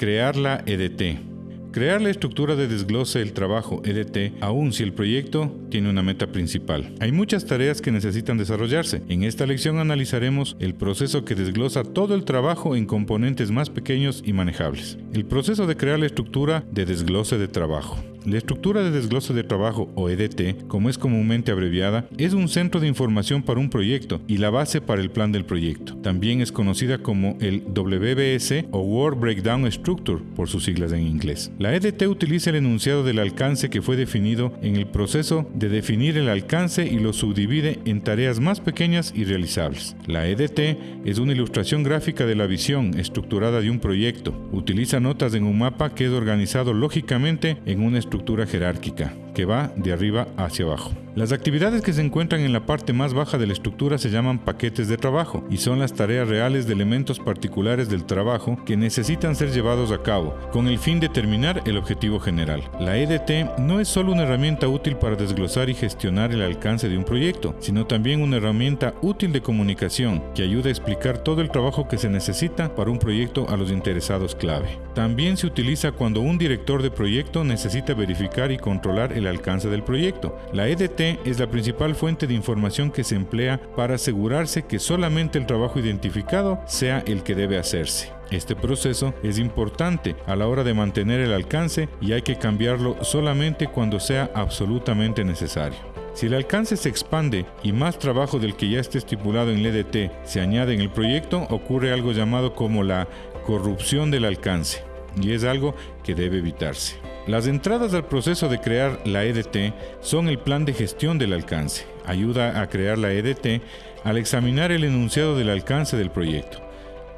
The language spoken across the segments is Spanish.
Crear la EDT. Crear la estructura de desglose del trabajo EDT, aun si el proyecto tiene una meta principal. Hay muchas tareas que necesitan desarrollarse. En esta lección analizaremos el proceso que desglosa todo el trabajo en componentes más pequeños y manejables. El proceso de crear la estructura de desglose de trabajo. La estructura de desglose de trabajo o EDT, como es comúnmente abreviada, es un centro de información para un proyecto y la base para el plan del proyecto. También es conocida como el WBS o Work Breakdown Structure por sus siglas en inglés. La EDT utiliza el enunciado del alcance que fue definido en el proceso de definir el alcance y lo subdivide en tareas más pequeñas y realizables. La EDT es una ilustración gráfica de la visión estructurada de un proyecto. Utiliza notas en un mapa que es organizado lógicamente en una estructura jerárquica, que va de arriba hacia abajo. Las actividades que se encuentran en la parte más baja de la estructura se llaman paquetes de trabajo y son las tareas reales de elementos particulares del trabajo que necesitan ser llevados a cabo con el fin de terminar el objetivo general. La EDT no es solo una herramienta útil para desglosar y gestionar el alcance de un proyecto, sino también una herramienta útil de comunicación que ayuda a explicar todo el trabajo que se necesita para un proyecto a los interesados clave. También se utiliza cuando un director de proyecto necesita verificar y controlar alcance del proyecto. La EDT es la principal fuente de información que se emplea para asegurarse que solamente el trabajo identificado sea el que debe hacerse. Este proceso es importante a la hora de mantener el alcance y hay que cambiarlo solamente cuando sea absolutamente necesario. Si el alcance se expande y más trabajo del que ya esté estipulado en el EDT se añade en el proyecto, ocurre algo llamado como la corrupción del alcance y es algo que debe evitarse. Las entradas al proceso de crear la EDT son el plan de gestión del alcance. Ayuda a crear la EDT al examinar el enunciado del alcance del proyecto,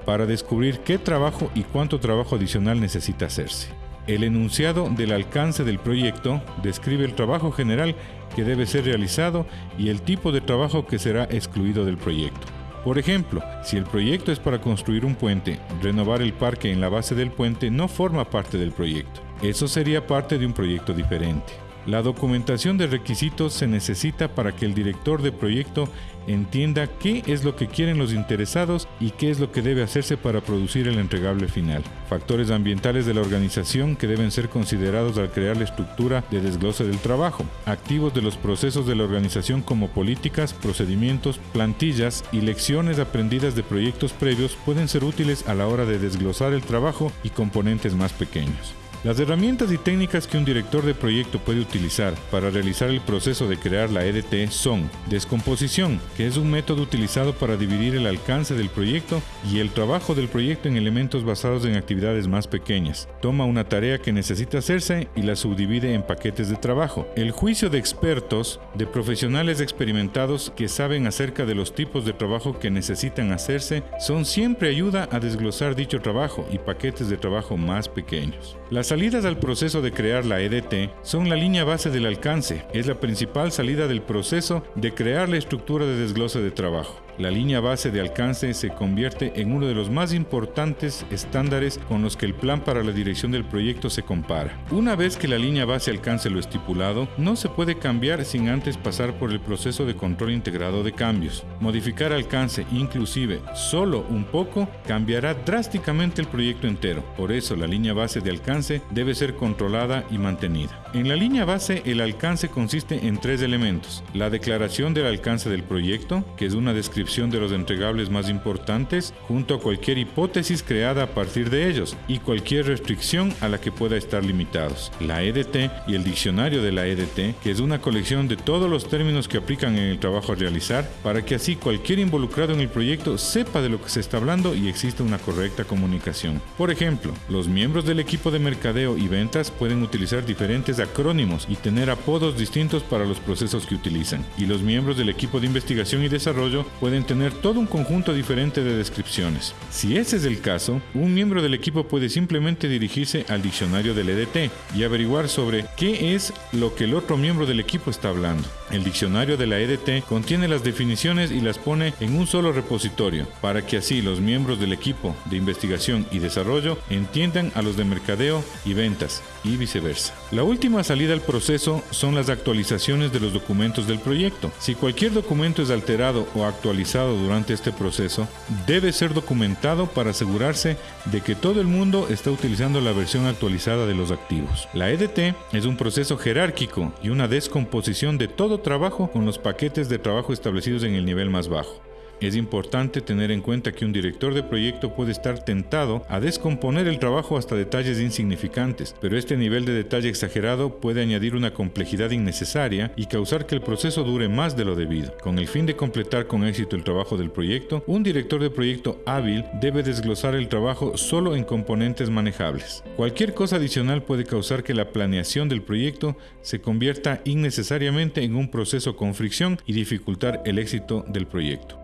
para descubrir qué trabajo y cuánto trabajo adicional necesita hacerse. El enunciado del alcance del proyecto describe el trabajo general que debe ser realizado y el tipo de trabajo que será excluido del proyecto. Por ejemplo, si el proyecto es para construir un puente, renovar el parque en la base del puente no forma parte del proyecto. Eso sería parte de un proyecto diferente. La documentación de requisitos se necesita para que el director de proyecto entienda qué es lo que quieren los interesados y qué es lo que debe hacerse para producir el entregable final. Factores ambientales de la organización que deben ser considerados al crear la estructura de desglose del trabajo. Activos de los procesos de la organización como políticas, procedimientos, plantillas y lecciones aprendidas de proyectos previos pueden ser útiles a la hora de desglosar el trabajo y componentes más pequeños. Las herramientas y técnicas que un director de proyecto puede utilizar para realizar el proceso de crear la EDT son descomposición, que es un método utilizado para dividir el alcance del proyecto y el trabajo del proyecto en elementos basados en actividades más pequeñas. Toma una tarea que necesita hacerse y la subdivide en paquetes de trabajo. El juicio de expertos, de profesionales experimentados que saben acerca de los tipos de trabajo que necesitan hacerse, son siempre ayuda a desglosar dicho trabajo y paquetes de trabajo más pequeños. Las salidas al proceso de crear la EDT son la línea base del alcance, es la principal salida del proceso de crear la estructura de desglose de trabajo. La línea base de alcance se convierte en uno de los más importantes estándares con los que el plan para la dirección del proyecto se compara. Una vez que la línea base alcance lo estipulado, no se puede cambiar sin antes pasar por el proceso de control integrado de cambios. Modificar alcance, inclusive solo un poco, cambiará drásticamente el proyecto entero. Por eso la línea base de alcance debe ser controlada y mantenida. En la línea base el alcance consiste en tres elementos. La declaración del alcance del proyecto, que es una descripción de los entregables más importantes junto a cualquier hipótesis creada a partir de ellos y cualquier restricción a la que pueda estar limitados. La EDT y el diccionario de la EDT, que es una colección de todos los términos que aplican en el trabajo a realizar, para que así cualquier involucrado en el proyecto sepa de lo que se está hablando y exista una correcta comunicación. Por ejemplo, los miembros del equipo de mercadeo y ventas pueden utilizar diferentes acrónimos y tener apodos distintos para los procesos que utilizan, y los miembros del equipo de investigación y desarrollo pueden pueden tener todo un conjunto diferente de descripciones. Si ese es el caso, un miembro del equipo puede simplemente dirigirse al diccionario del EDT y averiguar sobre qué es lo que el otro miembro del equipo está hablando. El diccionario de la EDT contiene las definiciones y las pone en un solo repositorio, para que así los miembros del equipo de investigación y desarrollo entiendan a los de mercadeo y ventas, y viceversa. La última salida al proceso son las actualizaciones de los documentos del proyecto. Si cualquier documento es alterado o actualizado, durante este proceso debe ser documentado para asegurarse de que todo el mundo está utilizando la versión actualizada de los activos. La EDT es un proceso jerárquico y una descomposición de todo trabajo con los paquetes de trabajo establecidos en el nivel más bajo. Es importante tener en cuenta que un director de proyecto puede estar tentado a descomponer el trabajo hasta detalles insignificantes, pero este nivel de detalle exagerado puede añadir una complejidad innecesaria y causar que el proceso dure más de lo debido. Con el fin de completar con éxito el trabajo del proyecto, un director de proyecto hábil debe desglosar el trabajo solo en componentes manejables. Cualquier cosa adicional puede causar que la planeación del proyecto se convierta innecesariamente en un proceso con fricción y dificultar el éxito del proyecto.